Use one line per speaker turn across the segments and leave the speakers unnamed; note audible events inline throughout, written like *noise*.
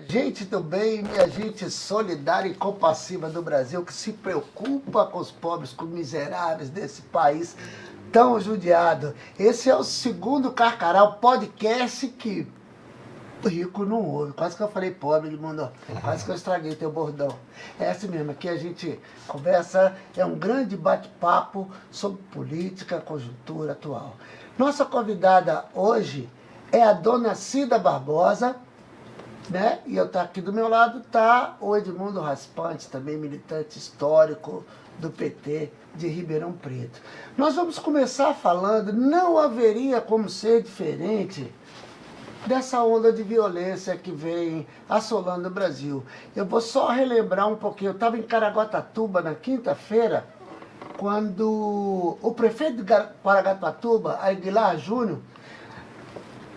gente do bem, minha gente solidária e compassiva do Brasil, que se preocupa com os pobres, com os miseráveis desse país tão judiado. Esse é o segundo Carcará, podcast que rico não ouve. Quase que eu falei pobre, ele mandou. Quase que eu estraguei teu bordão. É assim mesmo, aqui a gente conversa, é um grande bate-papo sobre política, conjuntura atual. Nossa convidada hoje é a dona Cida Barbosa, né? E eu tá aqui do meu lado tá o Edmundo Raspante, também militante histórico do PT de Ribeirão Preto. Nós vamos começar falando, não haveria como ser diferente dessa onda de violência que vem assolando o Brasil. Eu vou só relembrar um pouquinho, eu estava em Caraguatatuba na quinta-feira, quando o prefeito de Caraguatatuba, Aguilar Júnior,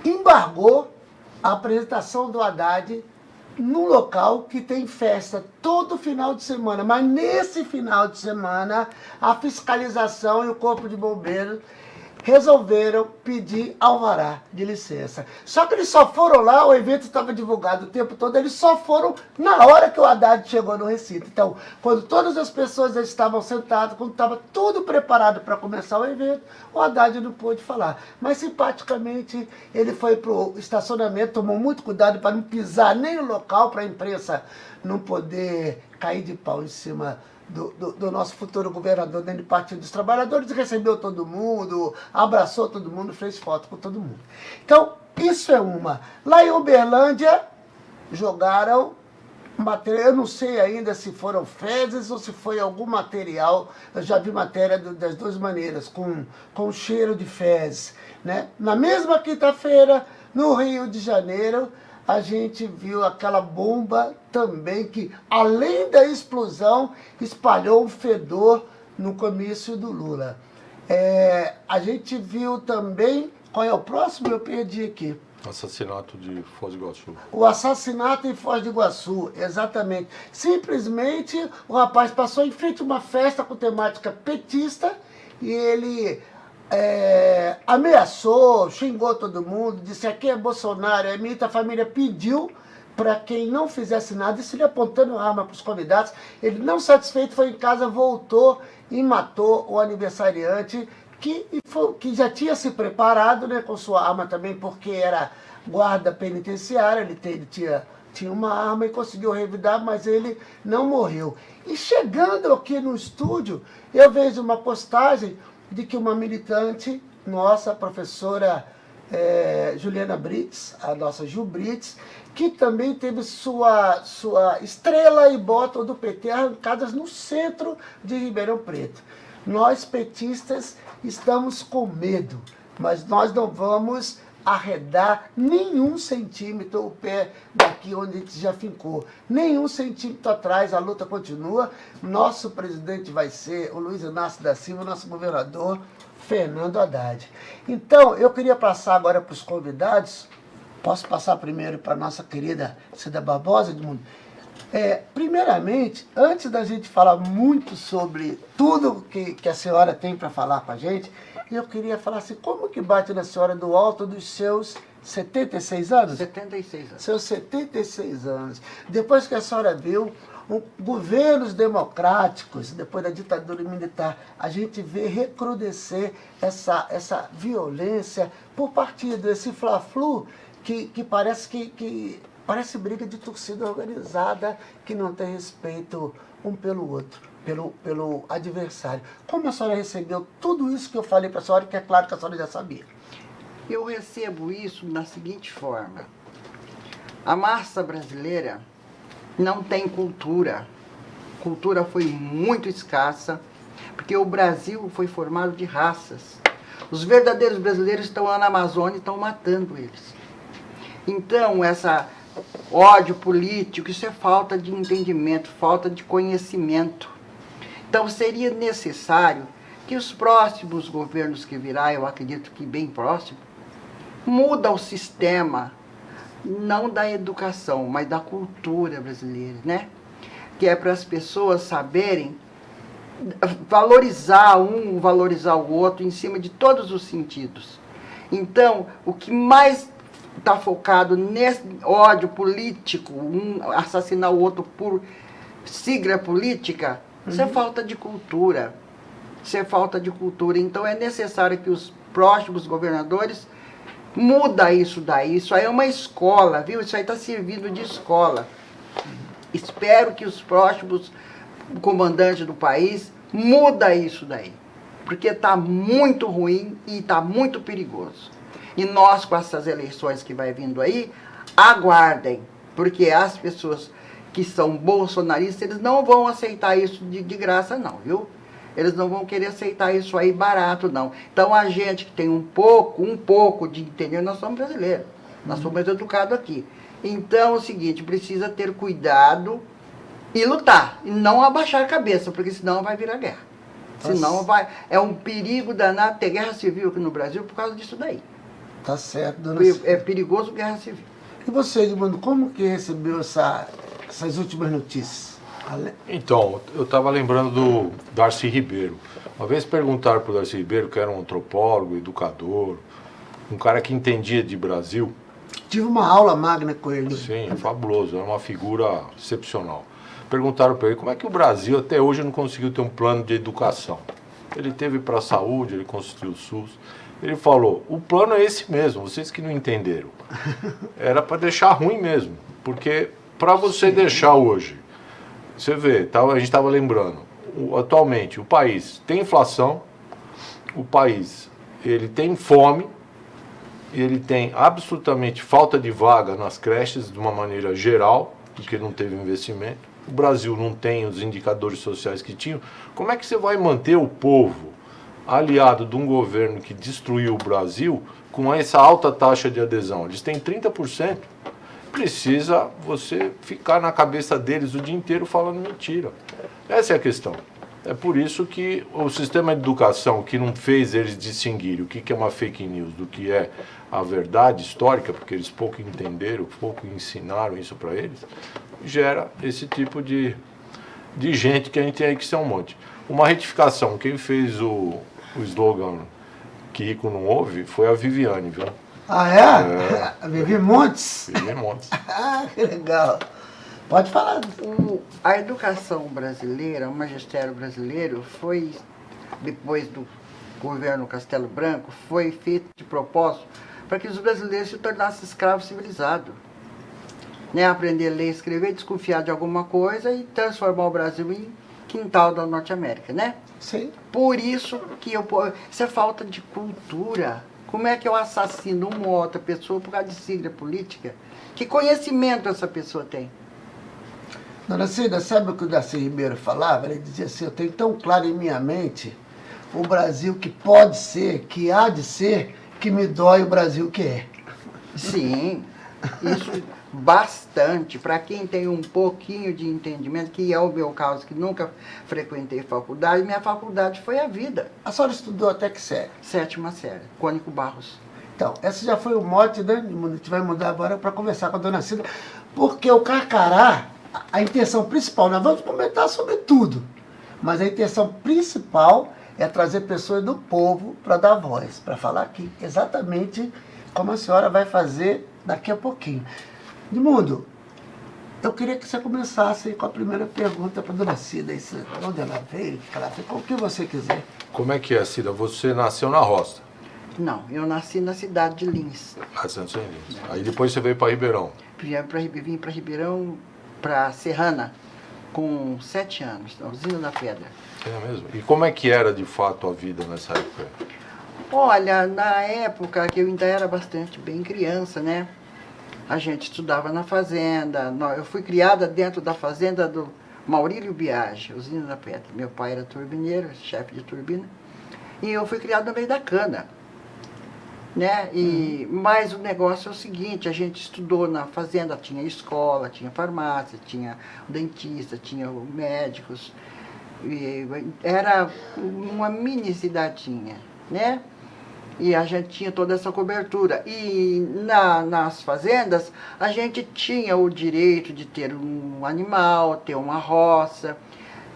embargou a apresentação do Haddad num local que tem festa todo final de semana. Mas nesse final de semana, a fiscalização e o corpo de bombeiros resolveram pedir alvará de licença. Só que eles só foram lá, o evento estava divulgado o tempo todo, eles só foram na hora que o Haddad chegou no recinto. Então, quando todas as pessoas estavam sentadas, quando estava tudo preparado para começar o evento, o Haddad não pôde falar. Mas, simpaticamente, ele foi para o estacionamento, tomou muito cuidado para não pisar nem no local, para a imprensa não poder cair de pau em cima do, do, do, nosso futuro governador dentro do Partido dos Trabalhadores, recebeu todo mundo, abraçou todo mundo, fez foto com todo mundo. Então, isso é uma. Lá em Uberlândia, jogaram material, eu não sei ainda se foram fezes ou se foi algum material, eu já vi matéria das duas maneiras, com, com cheiro de fezes. Né? Na mesma quinta-feira, no Rio de Janeiro, a gente viu aquela bomba também que, além da explosão, espalhou um fedor no comício do Lula. É, a gente viu também, qual é o próximo? Eu perdi aqui.
Assassinato de Foz do Iguaçu.
O assassinato em Foz do Iguaçu, exatamente. Simplesmente o rapaz passou em frente a uma festa com temática petista e ele é, ameaçou, xingou todo mundo, disse aqui é Bolsonaro, a minha família pediu para quem não fizesse nada, isso ele apontando arma para os convidados, ele não satisfeito foi em casa, voltou e matou o aniversariante, que, que já tinha se preparado né, com sua arma também, porque era guarda penitenciária, ele, ele tinha, tinha uma arma e conseguiu revidar, mas ele não morreu. E chegando aqui no estúdio, eu vejo uma postagem de que uma militante, nossa professora é, Juliana Brits, a nossa Gil Brits, que também teve sua, sua estrela e bota do PT arrancadas no centro de Ribeirão Preto. Nós, petistas, estamos com medo, mas nós não vamos arredar nenhum centímetro o pé daqui onde a gente já ficou. Nenhum centímetro atrás, a luta continua. Nosso presidente vai ser o Luiz Inácio da Silva, nosso governador, Fernando Haddad. Então, eu queria passar agora para os convidados. Posso passar primeiro para a nossa querida Cida Barbosa, Edmundo? É, primeiramente, antes da gente falar muito sobre tudo que, que a senhora tem para falar com a gente, eu queria falar assim, como que bate na senhora do alto dos seus 76 anos?
76 anos.
Seus 76 anos. Depois que a senhora viu um, governos democráticos, depois da ditadura militar, a gente vê recrudescer essa, essa violência por partido, esse fla-flu que, que parece que, que parece briga de torcida organizada que não tem respeito um pelo outro pelo, pelo adversário. Como a senhora recebeu tudo isso que eu falei para a senhora, que é claro que a senhora já sabia?
Eu recebo isso da seguinte forma. A massa brasileira não tem cultura. Cultura foi muito escassa, porque o Brasil foi formado de raças. Os verdadeiros brasileiros estão lá na Amazônia e estão matando eles. Então, essa ódio político, isso é falta de entendimento, falta de conhecimento. Então seria necessário que os próximos governos que virá, eu acredito que bem próximo, muda o sistema, não da educação, mas da cultura brasileira, né? Que é para as pessoas saberem valorizar um, valorizar o outro em cima de todos os sentidos. Então, o que mais está focado nesse ódio político, um assassinar o outro por sigla política, isso é uhum. falta de cultura. Isso é falta de cultura. Então é necessário que os próximos governadores muda isso daí. Isso aí é uma escola, viu? Isso aí está servindo de escola. Espero que os próximos comandantes do país muda isso daí. Porque está muito ruim e está muito perigoso. E nós, com essas eleições que vai vindo aí, aguardem. Porque as pessoas que são bolsonaristas, eles não vão aceitar isso de, de graça não, viu? Eles não vão querer aceitar isso aí barato, não. Então, a gente que tem um pouco, um pouco de entender, nós somos brasileiros. Nós somos educados aqui. Então, é o seguinte, precisa ter cuidado e lutar. E não abaixar a cabeça, porque senão vai virar guerra. Tá senão vai... É um perigo danado ter guerra civil aqui no Brasil por causa disso daí.
Tá certo, dona
É perigoso guerra civil.
E você, Edmundo, como que recebeu essa, essas últimas notícias?
Então, eu estava lembrando do Darcy Ribeiro. Uma vez perguntaram para o Darcy Ribeiro, que era um antropólogo, educador, um cara que entendia de Brasil.
Tive uma aula magna com ele.
Sim, fabuloso, era uma figura excepcional. Perguntaram para ele como é que o Brasil até hoje não conseguiu ter um plano de educação. Ele teve para a saúde, ele construiu o SUS. Ele falou, o plano é esse mesmo, vocês que não entenderam. *laughs* Era para deixar ruim mesmo, porque para você Sim. deixar hoje você vê, tá, a gente estava lembrando, o, atualmente o país tem inflação, o país ele tem fome, ele tem absolutamente falta de vaga nas creches de uma maneira geral, porque não teve investimento. O Brasil não tem os indicadores sociais que tinham. Como é que você vai manter o povo aliado de um governo que destruiu o Brasil com essa alta taxa de adesão? Eles têm 30% precisa você ficar na cabeça deles o dia inteiro falando mentira. Essa é a questão. É por isso que o sistema de educação que não fez eles distinguirem o que é uma fake news do que é a verdade histórica, porque eles pouco entenderam, pouco ensinaram isso para eles, gera esse tipo de, de gente que a gente tem aí que ser um monte. Uma retificação, quem fez o, o slogan que rico não ouve foi a Viviane, viu?
Ah, é? é. *laughs* Vivi Montes?
Vivi Montes. *laughs*
ah, que legal. Pode falar.
O, a educação brasileira, o magistério brasileiro, foi, depois do governo Castelo Branco, foi feito de propósito para que os brasileiros se tornassem escravos civilizados. Né? Aprender a ler, escrever, desconfiar de alguma coisa e transformar o Brasil em quintal da Norte América, né?
Sim.
Por isso que eu... Isso é falta de cultura. Como é que eu assassino uma ou outra pessoa por causa de sigla política? Que conhecimento essa pessoa tem?
Dona Cida, sabe o que o Darcy Ribeiro falava? Ele dizia assim, eu tenho tão claro em minha mente o Brasil que pode ser, que há de ser, que me dói o Brasil que é.
Sim, isso bastante. Para quem tem um pouquinho de entendimento, que é o meu caso, que nunca frequentei faculdade, minha faculdade foi a vida.
A senhora estudou até que série?
Sétima série, Cônico Barros.
Então, esse já foi o mote, né? A gente vai mudar agora para conversar com a dona Cida, porque o Carcará, a intenção principal, nós vamos comentar sobre tudo, mas a intenção principal é trazer pessoas do povo para dar voz, para falar aqui exatamente como a senhora vai fazer daqui a pouquinho. Edmundo, eu queria que você começasse com a primeira pergunta para a dona Cida. Isso, onde ela veio, que ela o que você quiser.
Como é que é, Cida? Você nasceu na roça?
Não, eu nasci na cidade de Lins.
Nasceu em Lins. Aí depois você veio para Ribeirão?
Vim para Ribeirão, para Serrana, com sete anos, na usina da pedra.
É mesmo? E como é que era de fato a vida nessa época?
Olha, na época que eu ainda era bastante bem criança, né? A gente estudava na fazenda. Eu fui criada dentro da fazenda do Maurílio Biage, usina da Pedra. Meu pai era turbineiro, chefe de turbina. E eu fui criada no meio da cana. Né? E, uhum. Mas o negócio é o seguinte, a gente estudou na fazenda, tinha escola, tinha farmácia, tinha dentista, tinha médicos. era uma mini cidadinha, né? E a gente tinha toda essa cobertura. E na, nas fazendas, a gente tinha o direito de ter um animal, ter uma roça,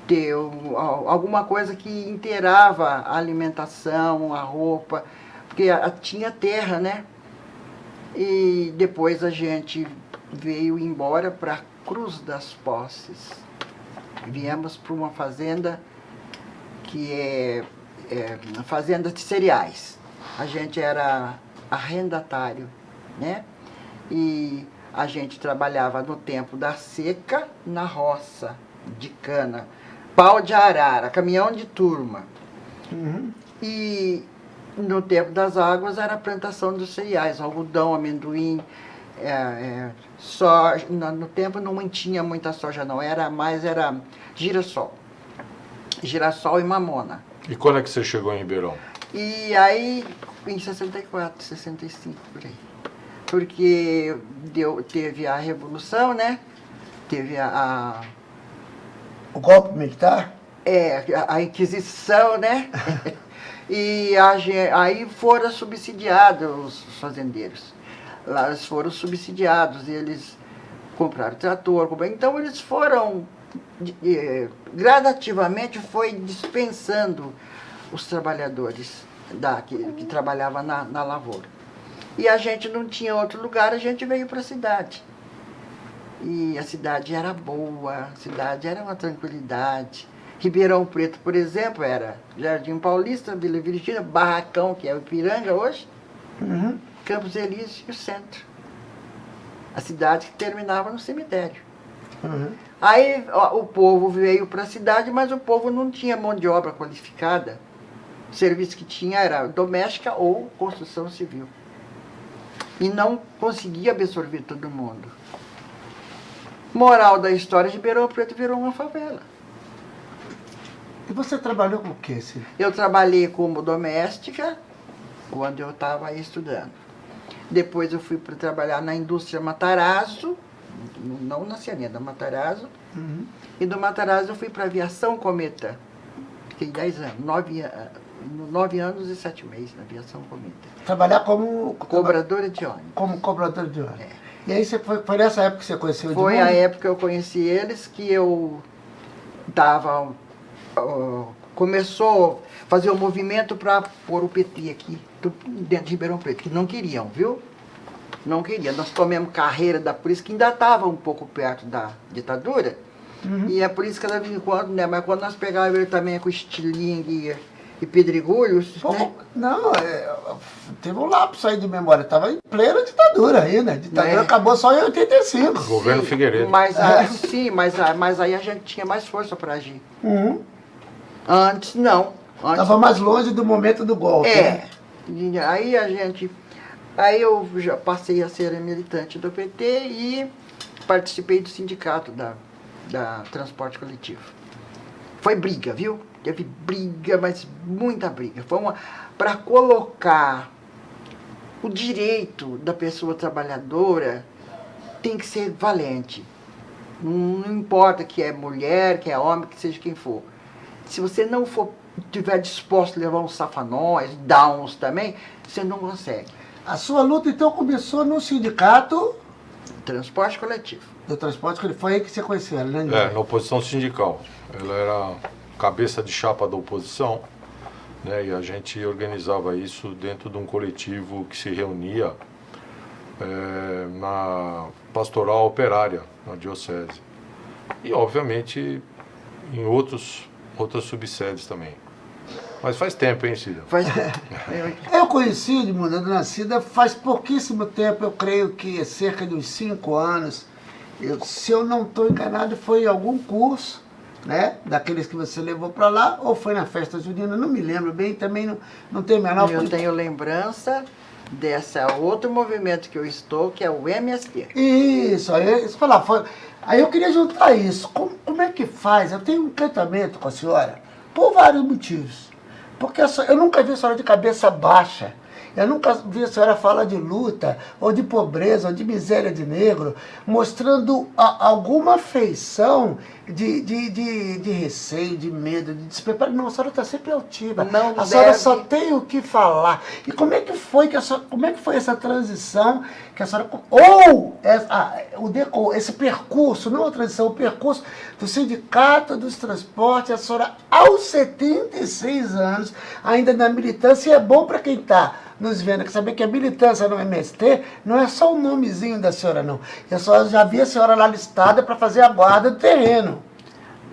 ter um, alguma coisa que inteirava a alimentação, a roupa, porque tinha terra, né? E depois a gente veio embora para Cruz das Posses. Viemos para uma fazenda que é, é fazenda de cereais. A gente era arrendatário, né? E a gente trabalhava no tempo da seca na roça de cana, pau de arara, caminhão de turma.
Uhum.
E no tempo das águas era a plantação dos cereais, algodão, amendoim, é, é, soja. No, no tempo não tinha muita soja não, era mais era girassol. Girassol e mamona.
E quando é que você chegou em Ribeirão?
E aí, em 64, 65, por aí. Porque deu, teve a Revolução, né? Teve a, a
O golpe militar?
É, a- a Inquisição, né? *laughs* e a aí foram subsidiados os fazendeiros. Lá eles foram subsidiados, eles compraram trator, compraram- então eles foram, de- eh, gradativamente foi dispensando os trabalhadores da, que, que trabalhavam na, na lavoura. E a gente não tinha outro lugar, a gente veio para a cidade. E a cidade era boa, a cidade era uma tranquilidade. Ribeirão Preto, por exemplo, era Jardim Paulista, Vila Virgínia, Barracão, que é o Ipiranga hoje,
Uhum.
Campos Elíseos e o centro. A cidade que terminava no cemitério.
Uhum.
Aí ó, o povo veio para a cidade, mas o povo não tinha mão de obra qualificada. O serviço que tinha era doméstica ou construção civil. E não conseguia absorver todo mundo. Moral da história, Ribeirão Preto virou uma favela.
E você trabalhou com o quê, Cid?
Eu trabalhei como doméstica quando eu estava estudando. Depois eu fui para trabalhar na indústria Matarazzo, não na da Matarazzo.
Uhum.
E do Matarazzo eu fui para aviação Cometa. Fiquei 10 anos, 9, a- nove anos e 7 meses na aviação Cometa.
Trabalhar como...
Cobradora de ônibus.
Como cobrador de ônibus.
É.
E aí você foi, foi nessa época que você conheceu o
Foi a época que eu conheci eles que eu tava. ó, começou a fazer o movimento para pôr o PT aqui, dentro de Ribeirão Preto, que não queriam, viu? Não queriam. Nós tomamos carreira da polícia, que ainda estava um pouco perto da ditadura.
Uhum.
E a polícia cada vez em quando, né? Mas quando nós pegávamos ele também com estilingue e, pedregulhos,
Pô,
né?
Não, é, teve um lapso aí de memória. Estava em plena ditadura ainda. A ditadura
É.
acabou só em 85.
Governo
Sim,
Figueiredo.
Mas, a- sim, mas, a- mas aí a gente tinha mais força para agir.
Uhum.
Antes, não. Antes,
Estava mais longe do momento do golpe.
É.
né?
Aí a gente. Aí eu já passei a ser militante do PT e participei do sindicato da, da transporte coletivo. Foi briga, viu? Teve briga, mas muita briga. Foi uma para colocar o direito da pessoa trabalhadora tem que ser valente. Não, não importa que é mulher, que é homem, que seja quem for. Se você não for tiver disposto a levar uns safanóis, downs também, você não consegue.
A sua luta então começou no sindicato
Transporte coletivo.
do transporte, que foi aí que você conheceu ela, né?
É, na oposição sindical. Ela era cabeça de chapa da oposição, né? E a gente organizava isso dentro de um coletivo que se reunia é, na pastoral operária, na diocese. E, obviamente, em outros, outras subsedes também. Mas faz tempo, hein, Cida?
Faz, *laughs*
Eu conheci Edmundo, a Dona Cida faz pouquíssimo tempo, eu creio que cerca de uns cinco anos. Eu- se eu não estou enganado, foi em algum curso, né? Daqueles que você levou para lá, ou foi na festa junina, não me lembro bem, também não, não tenho a menor...
eu tenho lembrança desse outro movimento que eu estou, que é o MST.
Isso, aí, isso falar, foi, aí eu queria juntar isso. Como, como é que faz? Eu tenho um encantamento com a senhora por vários motivos. Porque eu nunca vi a senhora de cabeça baixa. Eu nunca vi a senhora falar de luta, ou de pobreza, ou de miséria de negro, mostrando a- alguma feição de, de, de, de receio, de medo, de despreparo. Não, a senhora está sempre altiva.
Não
a senhora
deve-
só tem o que falar. E como é que foi que a senhora, como é que foi essa transição que a senhora ou essa- ah, o deco- esse percurso, não a transição, o percurso do sindicato dos transportes, a senhora aos 76 anos, ainda na militância, e é bom para quem está nos vendo, que saber que a militância no MST não é só o nomezinho da senhora, não. Eu só já vi a senhora lá listada para fazer a guarda do terreno.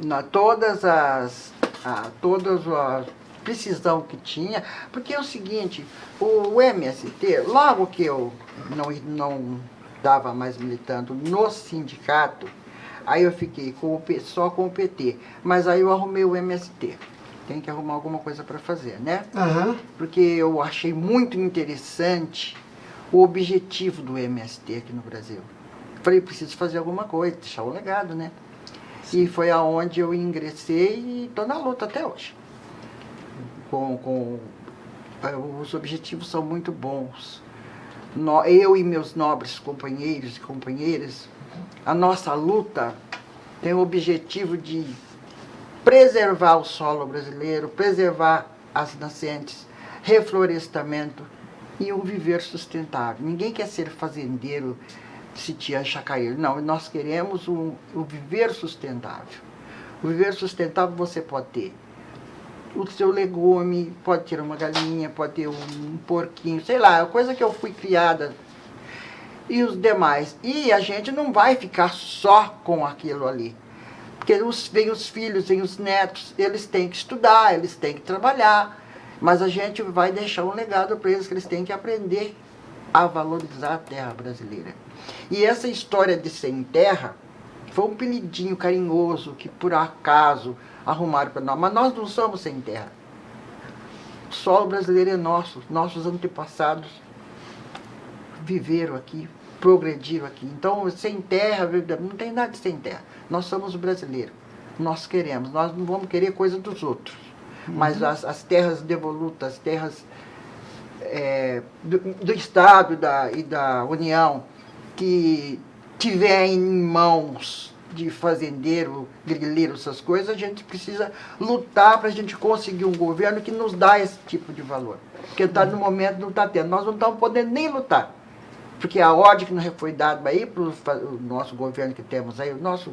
Na, todas as. A, todas as precisão que tinha, porque é o seguinte, o, o MST, logo que eu não, não dava mais militando no sindicato, aí eu fiquei com o, só com o PT, mas aí eu arrumei o MST tem que arrumar alguma coisa para fazer, né?
Uhum.
Porque eu achei muito interessante o objetivo do MST aqui no Brasil. Falei, preciso fazer alguma coisa, deixar o legado, né? Sim. E foi aonde eu ingressei e estou na luta até hoje. Com, com, eh, os objetivos são muito bons. Eu e meus nobres companheiros e companheiras, a nossa luta tem o objetivo de preservar o solo brasileiro, preservar as nascentes, reflorestamento e um viver sustentável. Ninguém quer ser fazendeiro, sitiar, chacaeiro. Não, nós queremos um, um viver sustentável. O viver sustentável você pode ter o seu legume, pode ter uma galinha, pode ter um porquinho, sei lá, coisa que eu fui criada e os demais. E a gente não vai ficar só com aquilo ali. Porque os, vem os filhos, vem os netos, eles têm que estudar, eles têm que trabalhar. Mas a gente vai deixar um legado para eles que eles têm que aprender a valorizar a terra brasileira. E essa história de sem terra foi um apelidinho carinhoso que por acaso arrumaram para nós. Mas nós não somos sem terra. O solo brasileiro é nosso. Nossos antepassados viveram aqui, progrediram aqui. Então, sem terra, não tem nada de sem terra. Nós somos brasileiros. Nós queremos. Nós não vamos querer coisa dos outros. Uhum. Mas as, as, terras devolutas, as terras é, do, do, Estado da, e da União, que tiver em mãos de fazendeiro, grileiro, essas coisas, a gente precisa lutar para a gente conseguir um governo que nos dá esse tipo de valor. Porque tá, no momento não está tendo. Nós não estamos podendo nem lutar. Porque a ordem que nos foi dada aí para o nosso governo que temos aí, o nosso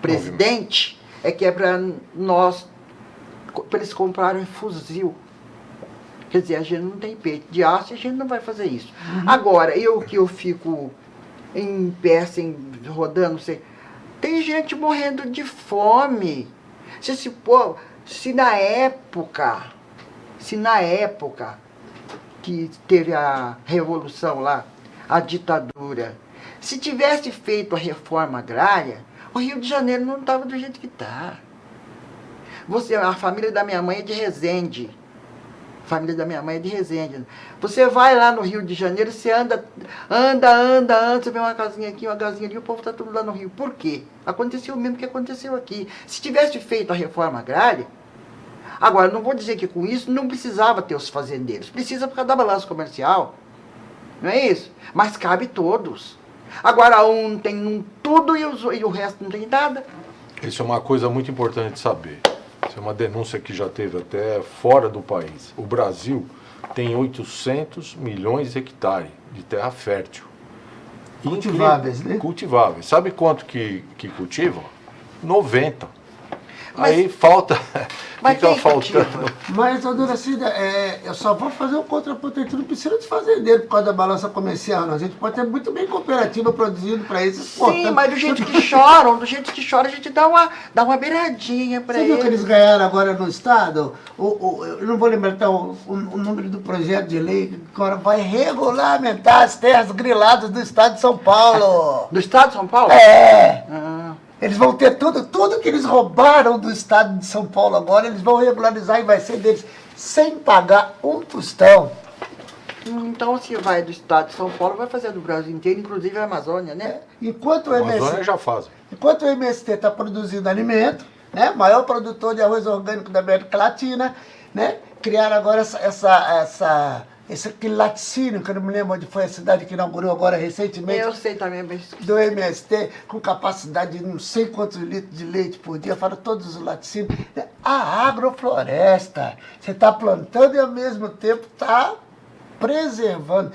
presidente, é que é para nós, para eles comprarem fuzil. Quer dizer, a gente não tem peito de aço e a gente não vai fazer isso. Uhum. Agora, eu que eu fico em pé, assim, rodando, sei, tem gente morrendo de fome. Se, se, pô, se na época, se na época que teve a revolução lá, a ditadura, se tivesse feito a reforma agrária, o Rio de Janeiro não estava do jeito que está. Você, a família da minha mãe é de Resende. A família da minha mãe é de Resende. Você vai lá no Rio de Janeiro, você anda, anda, anda, anda, você vê uma casinha aqui, uma casinha ali, o povo está tudo lá no Rio. Por quê? Aconteceu o mesmo que aconteceu aqui. Se tivesse feito a reforma agrária, Agora, não vou dizer que com isso não precisava ter os fazendeiros. Precisa por causa da balança comercial. Não é isso? Mas cabe todos. Agora um tem um tudo e, os, e o resto não tem nada.
Isso é uma coisa muito importante de saber. Isso é uma denúncia que já teve até fora do país. O Brasil tem 800 milhões de hectares de terra fértil.
Cultiváveis, né?
Cultiváveis. Sabe quanto que, que cultivam? 90. Mas... Aí falta *laughs*
mas Fica faltando.
Mas, dona Cida, é, eu só vou fazer um contraponto, a gente não precisa de fazendeiro por causa da balança comercial, não. A gente pode ter muito bem cooperativa produzindo para isso.
Sim, mas do jeito que choram, do jeito que choram, a gente dá uma, dá uma beiradinha para eles.
Você viu que eles ganharam agora no Estado? O, o, eu não vou lembrar até o, o, o, número do projeto de lei, que agora vai regulamentar as terras griladas do Estado de São Paulo.
Do Estado de São Paulo?
É. Ah. Eles vão ter tudo, tudo que eles roubaram do estado de São Paulo agora, eles vão regularizar e vai ser deles, sem pagar um tostão.
Então, se vai do estado de São Paulo, vai fazer do Brasil inteiro, inclusive a Amazônia, né? É,
enquanto o MST,
Amazônia já faz.
Enquanto o MST está produzindo alimento, né, maior produtor de arroz orgânico da América Latina, né, criaram agora essa, essa, essa esse, aquele laticínio, que eu não me lembro onde foi a cidade que inaugurou agora recentemente.
Eu sei também, mas...
Do MST, com capacidade de não sei quantos litros de leite por dia, fora todos os laticínios. A agrofloresta, você está plantando e ao mesmo tempo está preservando.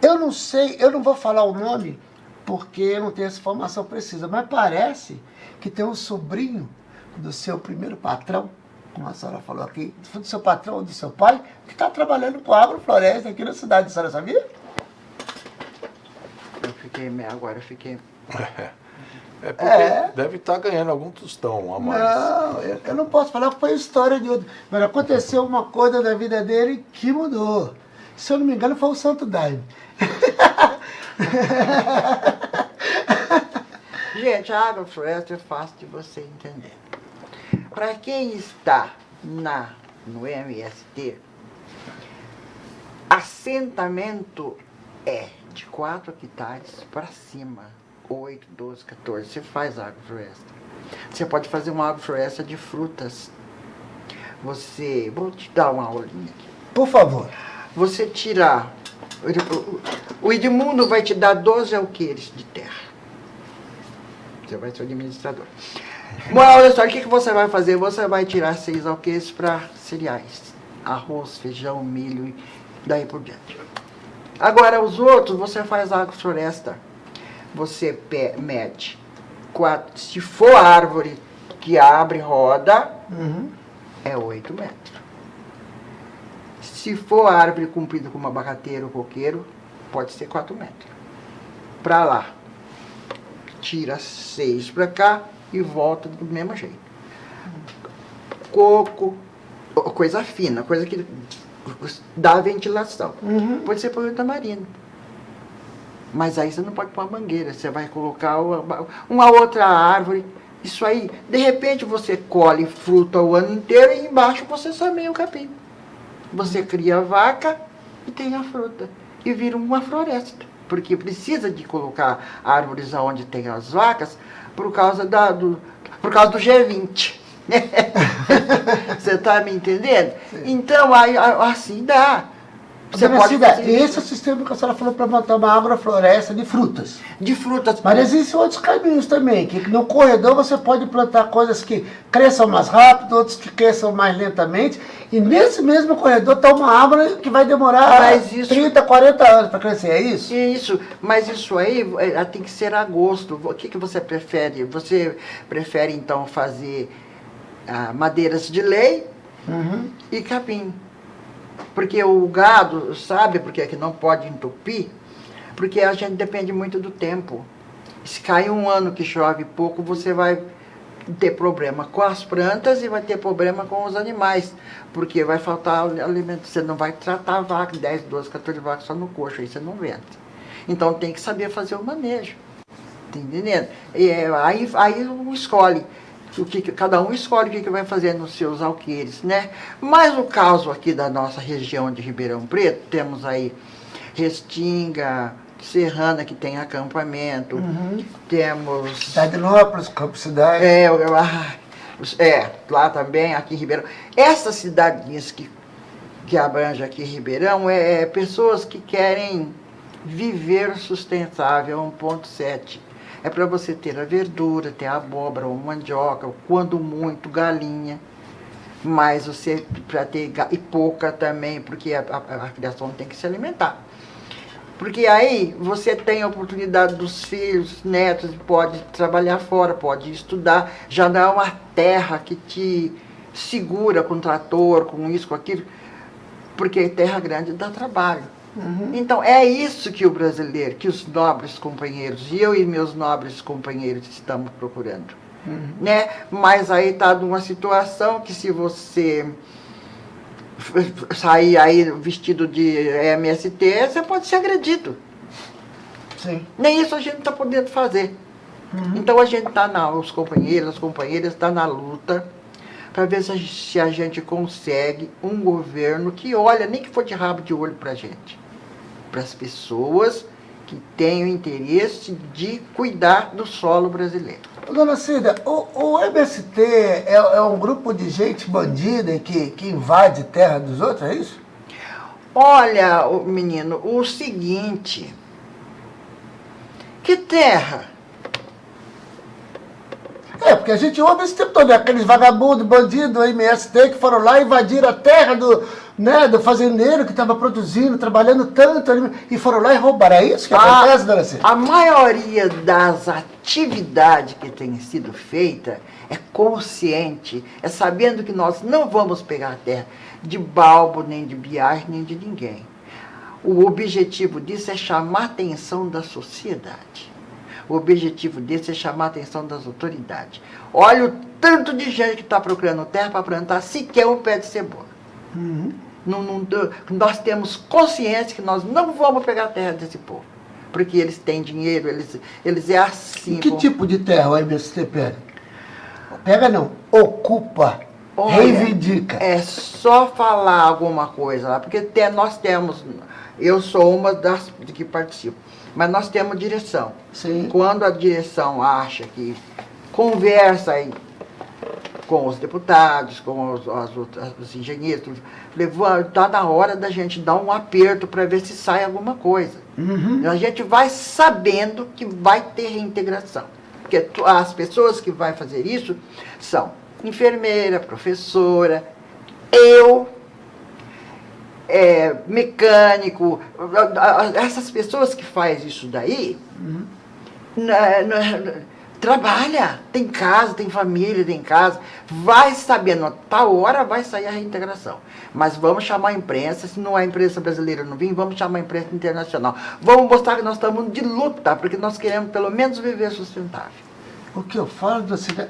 Eu não sei, eu não vou falar o nome, porque eu não tenho essa informação precisa, mas parece que tem um sobrinho do seu primeiro patrão, como a senhora falou aqui, do seu patrão, do seu pai, que está trabalhando com agrofloresta aqui na cidade, a senhora sabia?
Eu fiquei, agora eu fiquei...
É porque é. deve estar tá ganhando algum tostão a mais.
Não, eu, eu, não posso falar que foi história de outro. Mas aconteceu uma coisa da vida dele que mudou. Se eu não me engano, foi o Santo Daime.
Gente, a agrofloresta é fácil de você entender. Para quem está na, no MST, assentamento é de 4 hectares para cima, 8, 12, 14. Você faz agrofloresta. Você pode fazer uma agrofloresta de frutas. Você, vou te dar uma aulinha aqui.
Por favor.
Você tirar, o Edmundo vai te dar 12 alqueires de terra. Você vai ser o administrador. Moral da história, o que, que você vai fazer? Você vai tirar seis alqueires para cereais. Arroz, feijão, milho e daí por diante. Agora, os outros, você faz agrofloresta. Você mede quatro, se for árvore que abre roda, uhum. é 8 metros. Se for árvore comprida como abacateiro ou coqueiro, pode ser 4 metros. Para lá tira seis para cá e volta do mesmo jeito. Coco, coisa fina, coisa que dá ventilação. Uhum. Pode ser por tamarindo. Mas aí você não pode pôr a mangueira, você vai colocar uma, uma outra árvore. Isso aí, de repente você colhe fruta o ano inteiro e embaixo você semeia o capim. Você cria a vaca e tem a fruta. E vira uma floresta porque precisa de colocar árvores onde tem as vacas por causa, da, do, por causa do G20. *laughs* Você está me entendendo? Sim. Então, aí, assim dá.
Você pode fazer esse é o sistema que a senhora falou para montar uma agrofloresta de frutas.
De frutas.
Mas existem outros caminhos também, que no corredor você pode plantar coisas que cresçam mais rápido, outros que cresçam mais lentamente. E nesse mesmo corredor está uma árvore que vai demorar isso, 30, 40 anos para crescer, é isso?
Isso, mas isso aí é, tem que ser a gosto. O que, que você prefere? Você prefere então fazer ah, madeiras de lei uhum. e capim. Porque o gado sabe porque é que não pode entupir, porque a gente depende muito do tempo. Se cai um ano que chove pouco, você vai ter problema com as plantas e vai ter problema com os animais, porque vai faltar alimento. Você não vai tratar a vaca, 10, 12, 14 vacas só no coxo, aí você não vende. Então tem que saber fazer o manejo. Tá entendendo? E, é, aí, aí escolhe o que, cada um escolhe o que, que vai fazer nos seus alqueires, né? Mas no caso aqui da nossa região de Ribeirão Preto, temos aí Restinga, Serrana, que tem acampamento, uhum. temos...
Cidade Nópolis, Campo Cidade.
É, é, lá também, aqui em Ribeirão. Essas cidadinhas que, que abrange aqui em Ribeirão, é, é pessoas que querem viver sustentável, 1.7 é para você ter a verdura, ter a abóbora ou mandioca, quando muito galinha. Mas você, para ter, e pouca também, porque a, a, a criação tem que se alimentar. Porque aí você tem a oportunidade dos filhos, netos, pode trabalhar fora, pode estudar. Já não é uma terra que te segura com trator, com isso, com aquilo. Porque terra grande dá trabalho. Uhum. Então, é isso que o brasileiro, que os nobres companheiros, e eu e meus nobres companheiros estamos procurando. Uhum. Né? Mas aí está numa situação que se você sair aí vestido de MST, você pode ser agredido. Sim. Nem isso a gente está podendo fazer. Uhum. Então a gente está, os companheiros, as companheiras, está na luta para ver se a, se a gente consegue um governo que olha, nem que for de rabo de olho para a gente para as pessoas que têm o interesse de cuidar do solo brasileiro.
Dona Cida, o, o MST é, é, um grupo de gente bandida que, que invade terra dos outros, é isso?
Olha, menino, o seguinte, que terra?
É, porque a gente ouve esse tempo todo, né? aqueles vagabundos, bandidos, MST, que foram lá e invadiram a terra do, né, do fazendeiro que estava produzindo, trabalhando tanto, e foram lá e roubaram. É isso que
a,
acontece, dona Cida?
A maioria das atividades que tem sido feita é consciente, é sabendo que nós não vamos pegar a terra de balbo, nem de biagem, nem de ninguém. O objetivo disso é chamar a atenção da sociedade. O objetivo disso é chamar a atenção das autoridades. Olha o tanto de gente que está procurando terra para plantar sequer um pé de cebola. Uhum. Não, não, nós temos consciência que nós não vamos pegar a terra desse povo. Porque eles têm dinheiro, eles, eles é assim.
E que tipo de terra o MST pega? Pega não, ocupa, Olha, reivindica.
É só falar alguma coisa lá, porque nós temos, eu sou uma das que participo, mas nós temos direção.
Sim.
Quando a direção acha que conversa aí com os deputados, com os, os, os engenheiros, está na hora da gente dar um aperto para ver se sai alguma coisa. Uhum. A gente vai sabendo que vai ter reintegração. Porque as pessoas que vão fazer isso são enfermeira, professora, eu, é, mecânico, essas pessoas que fazem isso daí, uhum. na, na, trabalha, tem casa, tem família, tem casa, vai sabendo, tal hora vai sair a reintegração. Mas vamos chamar a imprensa, se não a imprensa brasileira não vir, vamos chamar a imprensa internacional. Vamos mostrar que nós estamos de luta, porque nós queremos pelo menos viver sustentável.
O que eu falo do é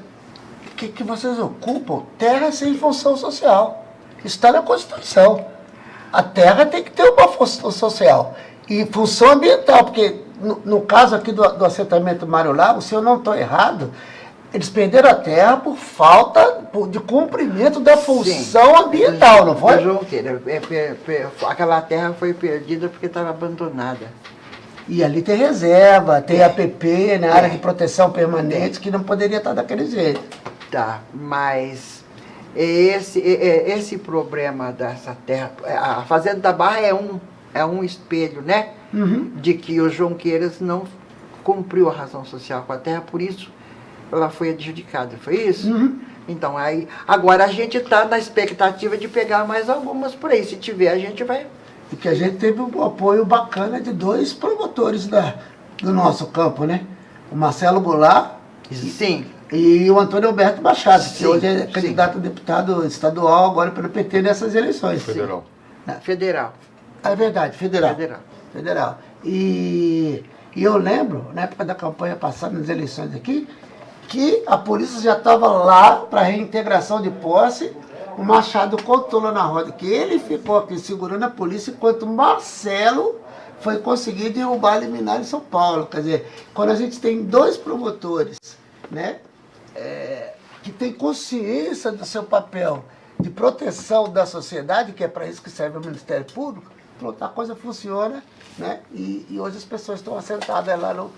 que, que vocês ocupam terra sem função social. Está na Constituição. A terra tem que ter uma função social e função ambiental, porque no, no caso aqui do, do assentamento Mário Lago, se eu não estou errado, eles perderam a terra por falta de cumprimento da função Sim. ambiental, não foi?
É, aquela terra foi perdida porque estava abandonada.
E ali tem reserva, tem é. APP, né, área de proteção permanente, que não poderia estar daquele jeito.
Tá, mas esse, esse problema dessa terra, a Fazenda da Barra é um, é um espelho, né? Uhum. De que o João Queiras não cumpriu a razão social com a terra, por isso ela foi adjudicada, foi isso? Uhum. Então, aí, agora a gente está na expectativa de pegar mais algumas por aí. Se tiver, a gente vai
e que a gente teve um apoio bacana de dois promotores da, do nosso campo, né? O Marcelo Goulart
sim.
E, e o Antônio Alberto Machado, sim, que hoje é candidato sim. a deputado estadual agora pelo PT nessas eleições.
Federal.
Sim. Federal.
É verdade, federal. Federal. Federal. E, e eu lembro, na época da campanha passada, nas eleições aqui, que a polícia já estava lá para reintegração de posse o Machado contou lá na roda que ele ficou aqui segurando a polícia enquanto Marcelo foi conseguir derrubar a liminar em São Paulo. Quer dizer, quando a gente tem dois promotores, né, é, que tem consciência do seu papel de proteção da sociedade, que é para isso que serve o Ministério Público, pronto, a coisa funciona, né, e, e hoje as pessoas estão assentadas lá no,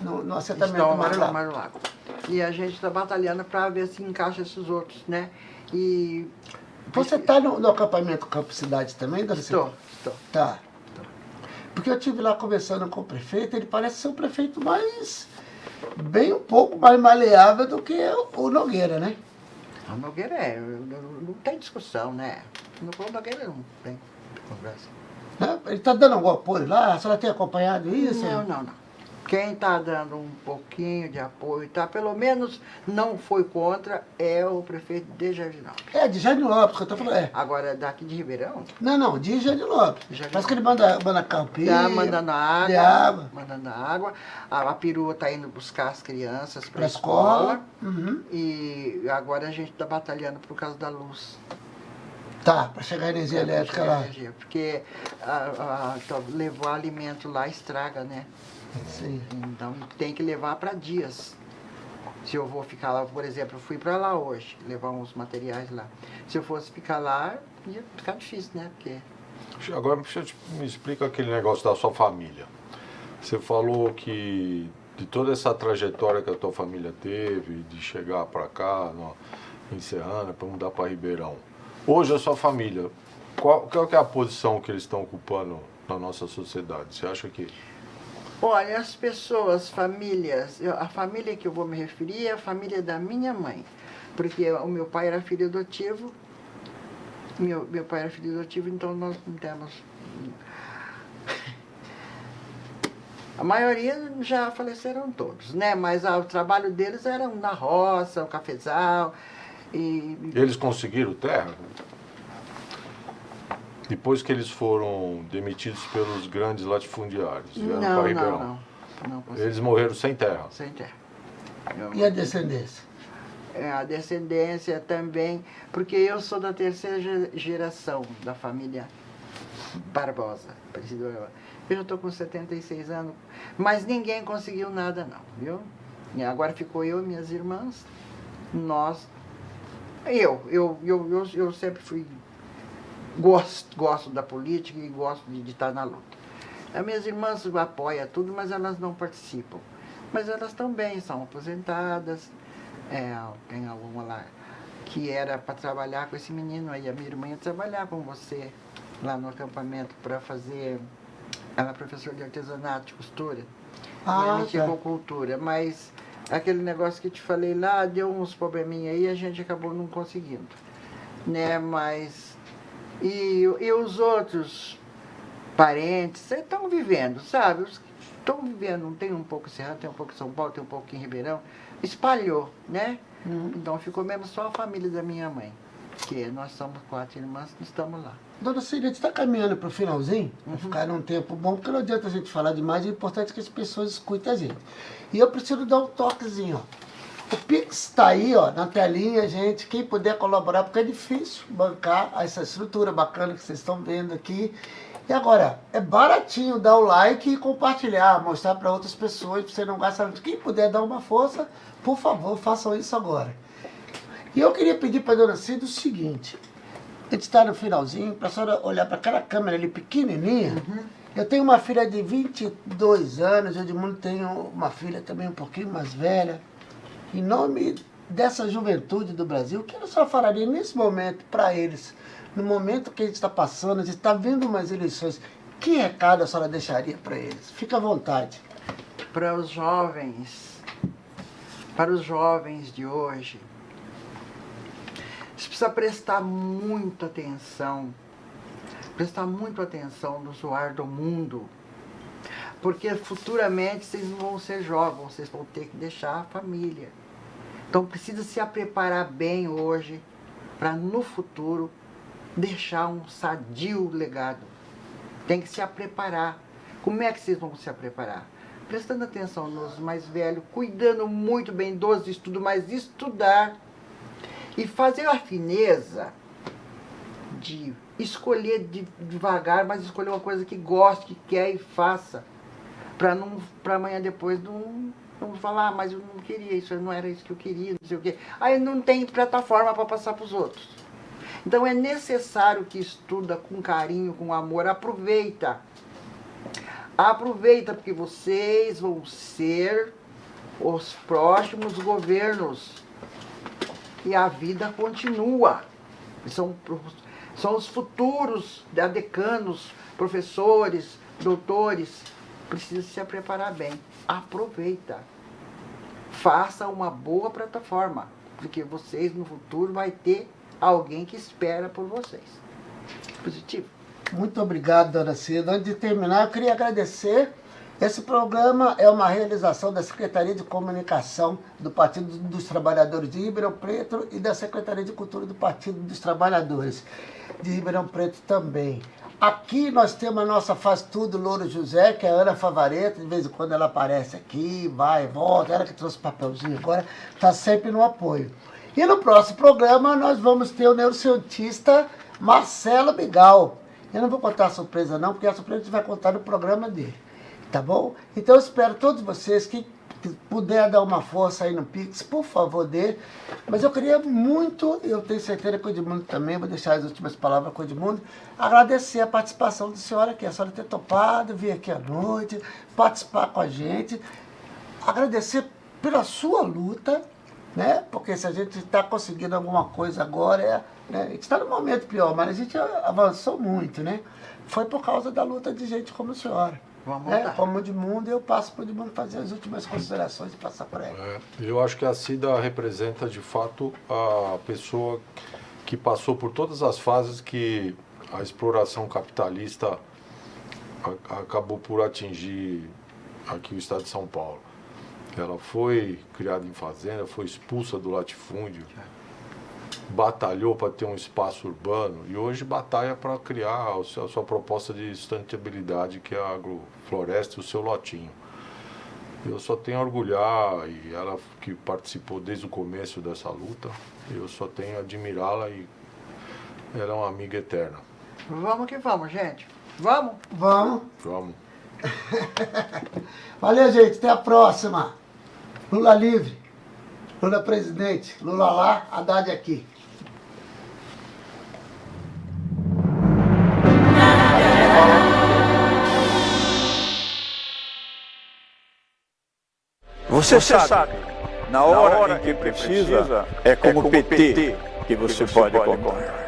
no, no assentamento
Estão do Mário Lago. Lago. E a gente está batalhando para ver se encaixa esses outros, né? E...
Você está no, no, acampamento Campo Cidade também,
Dona Estou, estou.
Tá. Porque eu estive lá conversando com o prefeito, ele parece ser um prefeito mais... bem um pouco mais maleável do que o Nogueira, né?
O Nogueira é, não, tem discussão, né? O Nogueira não tem conversa.
Ele está dando algum apoio lá? A senhora tem acompanhado isso?
Não, não, não. Quem está dando um pouquinho de apoio, tá, pelo menos não foi contra, é o prefeito de Jardinópolis.
É, de Jardinópolis, que eu estou falando. É.
Agora, daqui de Ribeirão?
Não, não, de Jardinópolis. Parece que ele manda, manda campinho.
Está mandando água.
Água.
Mandando água. A, a perua está indo buscar as crianças para a escola. escola. Uhum. E agora a gente está batalhando por causa da luz.
Tá, para chegar a energia é, elétrica lá. Energia,
porque a, a, então, levar alimento lá estraga, né?
Sim.
Então tem que levar para dias. Se eu vou ficar lá, por exemplo, eu fui para lá hoje, levar uns materiais lá. Se eu fosse ficar lá, ia ficar difícil, né? Porque...
Agora me explica aquele negócio da sua família. Você falou que de toda essa trajetória que a tua família teve, de chegar para cá, no, em Serrana, para mudar para Ribeirão. Hoje a sua família, qual, qual é a posição que eles estão ocupando na nossa sociedade? Você acha que
Olha, as pessoas, famílias, eu, a família que eu vou me referir é a família da minha mãe. Porque o meu pai era filho adotivo Meu, meu pai era filho adotivo, então nós não temos. *laughs* A maioria já faleceram todos, né? Mas ah, o trabalho deles era na roça, o cafezal. E...
Eles conseguiram terra? Depois que eles foram demitidos pelos grandes latifundiários, vieram para
Não,
Ribeirão.
não, não. não.
Eles morreram sem terra.
Sem terra. Eu-
E a descendência?
É, a descendência também, porque eu sou da terceira ge- geração da família Barbosa. Barbosa. Eu já estou com 76 anos, mas ninguém conseguiu nada não, viu? E agora ficou eu e minhas irmãs, nós, eu, eu, eu, eu, eu sempre fui, gosto, gosto da política e gosto de, de estar na luta. As minhas irmãs apoiam tudo, mas elas não participam. Mas elas bem, são aposentadas, é, tem alguma lá que era para trabalhar com esse menino aí, a minha irmã ia trabalhar com você lá no acampamento para fazer. Ela é professora de artesanato, de costura.
Ah,
e
tá.
com cultura, mas aquele negócio que te falei lá deu uns probleminha aí e a gente acabou não conseguindo. Né, mas. E, e os outros parentes estão vivendo, sabe? Os que Estão vivendo, tem um pouco em Serra, tem um pouco em São Paulo, tem um pouco em Ribeirão. Espalhou, né? Então ficou mesmo só a família da minha mãe. Que nós somos quatro irmãs estamos lá.
Dona Cida, a gente está caminhando para o finalzinho, para ficar num tempo bom, porque não adianta a gente falar demais, é importante que as pessoas escutem a gente. E eu preciso dar um toquezinho, ó. O Pix está aí, ó, na telinha, gente. Quem puder colaborar, porque é difícil bancar essa estrutura bacana que vocês estão vendo aqui. E agora, é baratinho dar o like e compartilhar, mostrar para outras pessoas, para você não gastar muito. Quem puder dar uma força, por favor, façam isso agora. E eu queria pedir para a dona Cida o seguinte. A gente está no finalzinho, para a senhora olhar para aquela câmera ali pequenininha. Eu tenho uma filha de 22 anos, o Edmundo tem uma filha também um pouquinho mais velha. Em nome dessa juventude do Brasil, o que a senhora falaria nesse momento para eles? No momento que a gente está passando, a gente está vendo umas eleições, que recado a senhora deixaria para eles? Fica à vontade.
Para os jovens, para os jovens de hoje, você precisa prestar muita atenção, prestar muita atenção no zoar do mundo, porque futuramente vocês não vão ser jovens, vocês vão ter que deixar a família. Então precisa se preparar bem hoje para no futuro deixar um sadio legado. Tem que se preparar. Como é que vocês vão se preparar? Prestando atenção nos mais velhos, cuidando muito bem dos estudos, mas estudar e fazer a fineza de escolher de- devagar, mas escolher uma coisa que goste, que quer e faça, para não para amanhã depois não, não falar, ah, mas eu não queria isso, não era isso que eu queria, não sei o quê. Aí não tem plataforma para passar para os outros. Então é necessário que estuda com carinho, com amor, aproveita. Aproveita porque vocês vão ser os próximos governos e a vida continua. São, são os futuros decanos, professores, doutores. Precisa se preparar bem. Aproveita. Faça uma boa plataforma, porque vocês no futuro vai ter alguém que espera por vocês. Positivo.
Muito obrigado, dona Cida. Antes de terminar, eu queria agradecer. Esse programa é uma realização da Secretaria de Comunicação do Partido dos Trabalhadores de Ribeirão Preto e da Secretaria de Cultura do Partido dos Trabalhadores de Ribeirão Preto também. Aqui nós temos a nossa Faz Tudo Louro José, que é a Ana Favareta, de vez em quando ela aparece aqui, vai, volta, ela que trouxe papelzinho agora, está sempre no apoio. E no próximo programa nós vamos ter o neurocientista Marcelo Bigal. Eu não vou contar a surpresa não, porque a surpresa a gente vai contar no programa dele. Tá bom? Então eu espero todos vocês que, que puder dar uma força aí no Pix, por favor, dê. Mas eu queria muito, eu tenho certeza que o Edmundo também, vou deixar as últimas palavras com o Edmundo, agradecer a participação da senhora aqui, a senhora ter topado, vir aqui à noite, participar com a gente, agradecer pela sua luta, né? Porque se a gente está conseguindo alguma coisa agora, é, né? a gente está num momento pior, mas a gente avançou muito, né? Foi por causa da luta de gente como a senhora.
Vamos lá.
Como o Edmundo, eu passo para o Edmundo fazer as últimas considerações e passar para ela.
É, eu acho que a Cida representa de fato a pessoa que passou por todas as fases que a exploração capitalista a, acabou por atingir aqui o estado de São Paulo. Ela foi criada em fazenda, foi expulsa do latifúndio, batalhou para ter um espaço urbano e hoje batalha para criar a sua, a sua, proposta de sustentabilidade, que é a agrofloresta e o seu lotinho. Eu só tenho a orgulhar, e ela que participou desde o começo dessa luta, eu só tenho a admirá-la e ela é uma amiga eterna.
Vamos que vamos, gente. Vamos?
Vamos.
Vamos. *laughs*
Valeu, gente. Até a próxima. Lula livre. Lula presidente. Lula lá, Haddad aqui.
Você, você sabe, na hora, na hora em que precisa, é como, é como PT que você, que você pode contar.